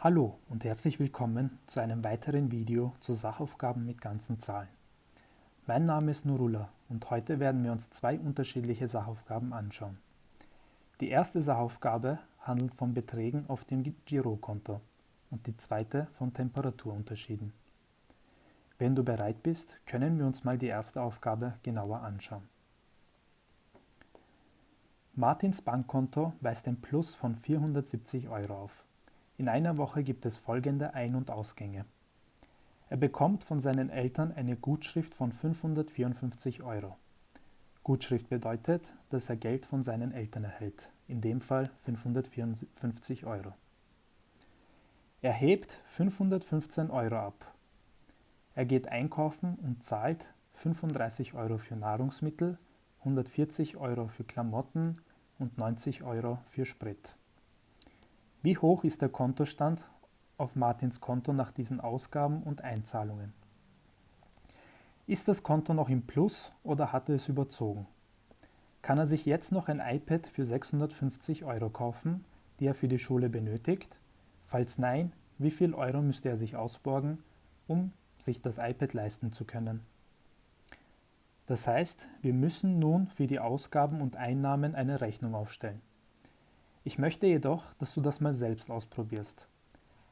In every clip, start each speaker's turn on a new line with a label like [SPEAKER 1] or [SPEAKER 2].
[SPEAKER 1] Hallo und herzlich willkommen zu einem weiteren Video zu Sachaufgaben mit ganzen Zahlen. Mein Name ist Nurullah und heute werden wir uns zwei unterschiedliche Sachaufgaben anschauen. Die erste Sachaufgabe handelt von Beträgen auf dem Girokonto und die zweite von Temperaturunterschieden. Wenn du bereit bist, können wir uns mal die erste Aufgabe genauer anschauen. Martins Bankkonto weist ein Plus von 470 Euro auf. In einer Woche gibt es folgende Ein- und Ausgänge. Er bekommt von seinen Eltern eine Gutschrift von 554 Euro. Gutschrift bedeutet, dass er Geld von seinen Eltern erhält, in dem Fall 554 Euro. Er hebt 515 Euro ab. Er geht einkaufen und zahlt 35 Euro für Nahrungsmittel, 140 Euro für Klamotten und 90 Euro für Sprit. Wie hoch ist der Kontostand auf Martins Konto nach diesen Ausgaben und Einzahlungen? Ist das Konto noch im Plus oder hat er es überzogen? Kann er sich jetzt noch ein iPad für 650 Euro kaufen, die er für die Schule benötigt? Falls nein, wie viel Euro müsste er sich ausborgen, um sich das iPad leisten zu können? Das heißt, wir müssen nun für die Ausgaben und Einnahmen eine Rechnung aufstellen. Ich möchte jedoch, dass du das mal selbst ausprobierst.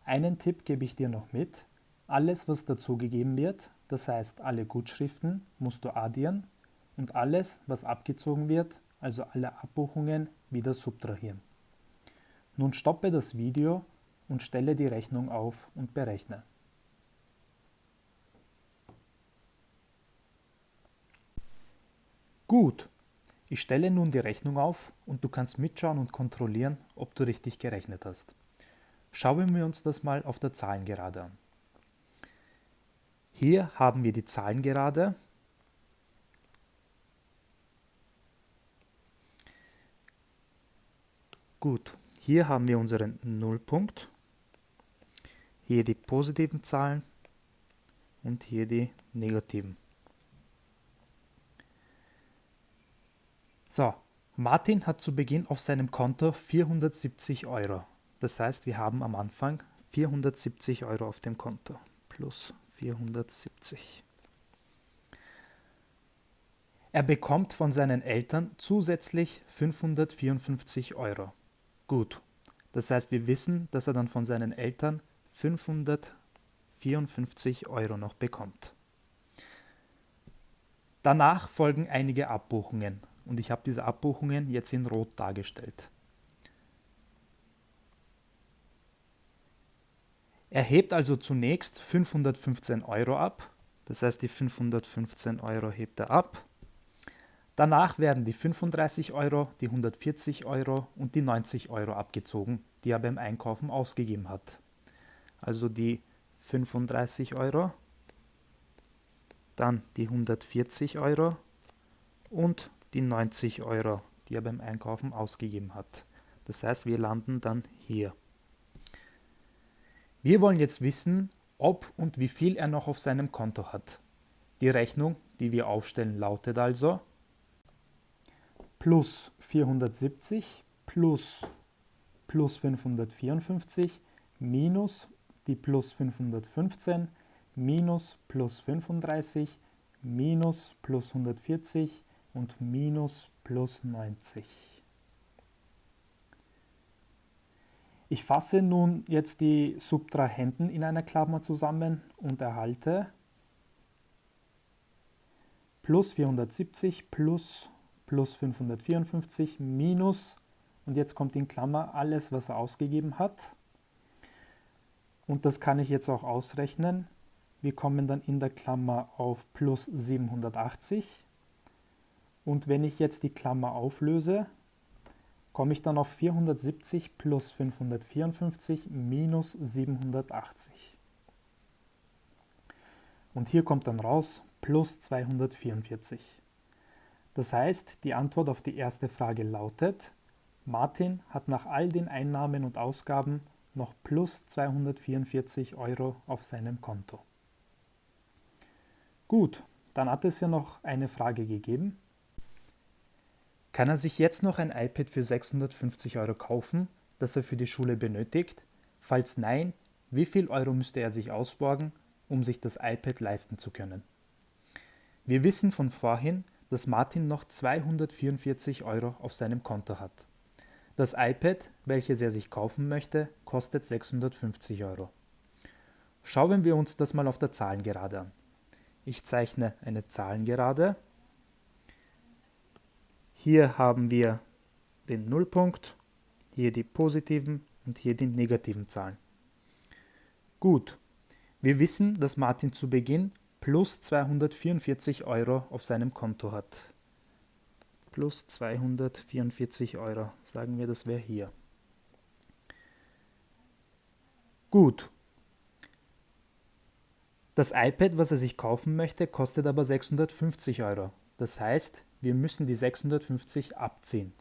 [SPEAKER 1] Einen Tipp gebe ich dir noch mit. Alles, was dazugegeben wird, das heißt alle Gutschriften, musst du addieren und alles, was abgezogen wird, also alle Abbuchungen, wieder subtrahieren. Nun stoppe das Video und stelle die Rechnung auf und berechne. Gut, ich stelle nun die Rechnung auf und du kannst mitschauen und kontrollieren, ob du richtig gerechnet hast. Schauen wir uns das mal auf der Zahlengerade an. Hier haben wir die Zahlengerade. Gut, hier haben wir unseren Nullpunkt. Hier die positiven Zahlen und hier die negativen. So, Martin hat zu Beginn auf seinem Konto 470 Euro. Das heißt, wir haben am Anfang 470 Euro auf dem Konto. Plus 470. Er bekommt von seinen Eltern zusätzlich 554 Euro. Gut, das heißt, wir wissen, dass er dann von seinen Eltern 554 Euro noch bekommt. Danach folgen einige Abbuchungen und ich habe diese Abbuchungen jetzt in Rot dargestellt. Er hebt also zunächst 515 Euro ab, das heißt die 515 Euro hebt er ab. Danach werden die 35 Euro, die 140 Euro und die 90 Euro abgezogen, die er beim Einkaufen ausgegeben hat. Also die 35 Euro, dann die 140 Euro und die 90 Euro, die er beim Einkaufen ausgegeben hat. Das heißt, wir landen dann hier. Wir wollen jetzt wissen, ob und wie viel er noch auf seinem Konto hat. Die Rechnung, die wir aufstellen, lautet also plus 470 plus plus 554 minus die plus 515 minus plus 35 minus plus 140 und minus plus 90. Ich fasse nun jetzt die Subtrahenten in einer Klammer zusammen und erhalte plus 470 plus plus 554 minus und jetzt kommt in Klammer alles, was er ausgegeben hat. Und das kann ich jetzt auch ausrechnen. Wir kommen dann in der Klammer auf plus 780 und wenn ich jetzt die Klammer auflöse, komme ich dann auf 470 plus 554 minus 780. Und hier kommt dann raus plus 244. Das heißt, die Antwort auf die erste Frage lautet, Martin hat nach all den Einnahmen und Ausgaben noch plus 244 Euro auf seinem Konto. Gut, dann hat es ja noch eine Frage gegeben. Kann er sich jetzt noch ein iPad für 650 Euro kaufen, das er für die Schule benötigt? Falls nein, wie viel Euro müsste er sich ausborgen, um sich das iPad leisten zu können? Wir wissen von vorhin, dass Martin noch 244 Euro auf seinem Konto hat. Das iPad, welches er sich kaufen möchte, kostet 650 Euro. Schauen wir uns das mal auf der Zahlengerade an. Ich zeichne eine Zahlengerade. Hier haben wir den Nullpunkt, hier die positiven und hier die negativen Zahlen. Gut, wir wissen, dass Martin zu Beginn plus 244 Euro auf seinem Konto hat. Plus 244 Euro, sagen wir, das wäre hier. Gut. Das iPad, was er sich kaufen möchte, kostet aber 650 Euro. Das heißt, wir müssen die 650 abziehen.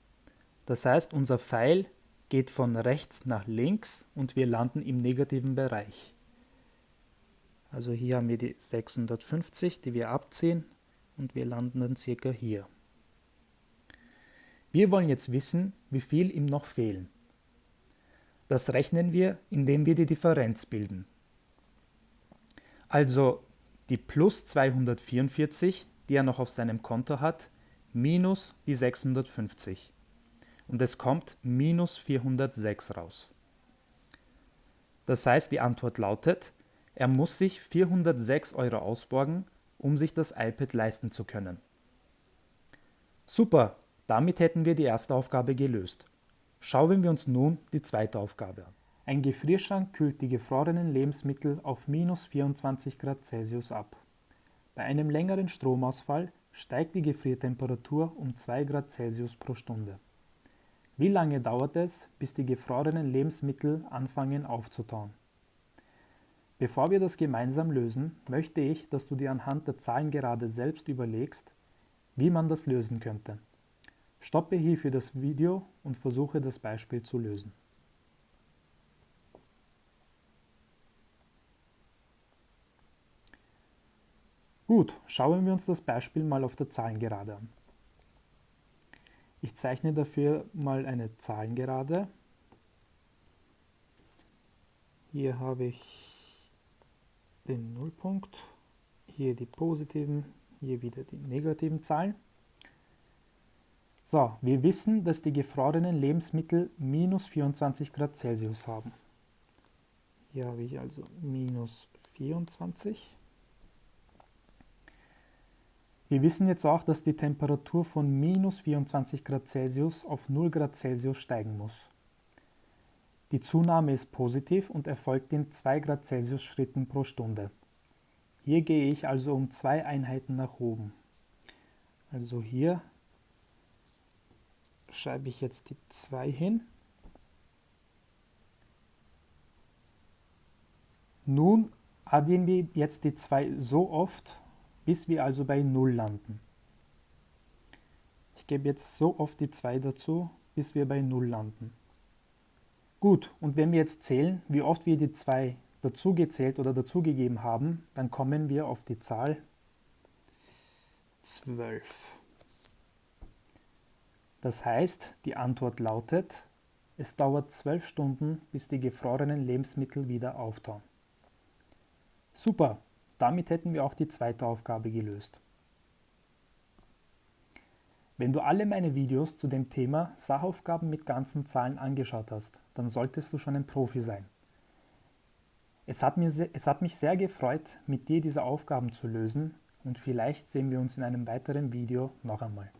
[SPEAKER 1] Das heißt, unser Pfeil geht von rechts nach links und wir landen im negativen Bereich. Also hier haben wir die 650, die wir abziehen und wir landen dann circa hier. Wir wollen jetzt wissen, wie viel ihm noch fehlen. Das rechnen wir, indem wir die Differenz bilden. Also die plus 244, die er noch auf seinem Konto hat, minus die 650 und es kommt minus 406 raus. Das heißt, die Antwort lautet, er muss sich 406 Euro ausborgen, um sich das iPad leisten zu können. Super, damit hätten wir die erste Aufgabe gelöst. Schauen wir uns nun die zweite Aufgabe an. Ein Gefrierschrank kühlt die gefrorenen Lebensmittel auf minus 24 Grad Celsius ab. Bei einem längeren Stromausfall steigt die Gefriertemperatur um 2 Grad Celsius pro Stunde. Wie lange dauert es, bis die gefrorenen Lebensmittel anfangen aufzutauen? Bevor wir das gemeinsam lösen, möchte ich, dass du dir anhand der Zahlen gerade selbst überlegst, wie man das lösen könnte. Stoppe hierfür das Video und versuche das Beispiel zu lösen. Gut, schauen wir uns das Beispiel mal auf der Zahlengerade an. Ich zeichne dafür mal eine Zahlengerade. Hier habe ich den Nullpunkt, hier die positiven, hier wieder die negativen Zahlen. So, wir wissen, dass die gefrorenen Lebensmittel minus 24 Grad Celsius haben. Hier habe ich also minus 24. Wir wissen jetzt auch, dass die Temperatur von minus 24 Grad Celsius auf 0 Grad Celsius steigen muss. Die Zunahme ist positiv und erfolgt in 2 Grad Celsius Schritten pro Stunde. Hier gehe ich also um zwei Einheiten nach oben. Also hier schreibe ich jetzt die 2 hin. Nun addieren wir jetzt die 2 so oft, bis wir also bei 0 landen. Ich gebe jetzt so oft die 2 dazu, bis wir bei 0 landen. Gut, und wenn wir jetzt zählen, wie oft wir die 2 dazugezählt oder dazugegeben haben, dann kommen wir auf die Zahl 12. Das heißt, die Antwort lautet, es dauert 12 Stunden, bis die gefrorenen Lebensmittel wieder auftauen. Super, damit hätten wir auch die zweite Aufgabe gelöst. Wenn du alle meine Videos zu dem Thema Sachaufgaben mit ganzen Zahlen angeschaut hast, dann solltest du schon ein Profi sein. Es hat, mir, es hat mich sehr gefreut, mit dir diese Aufgaben zu lösen und vielleicht sehen wir uns in einem weiteren Video noch einmal.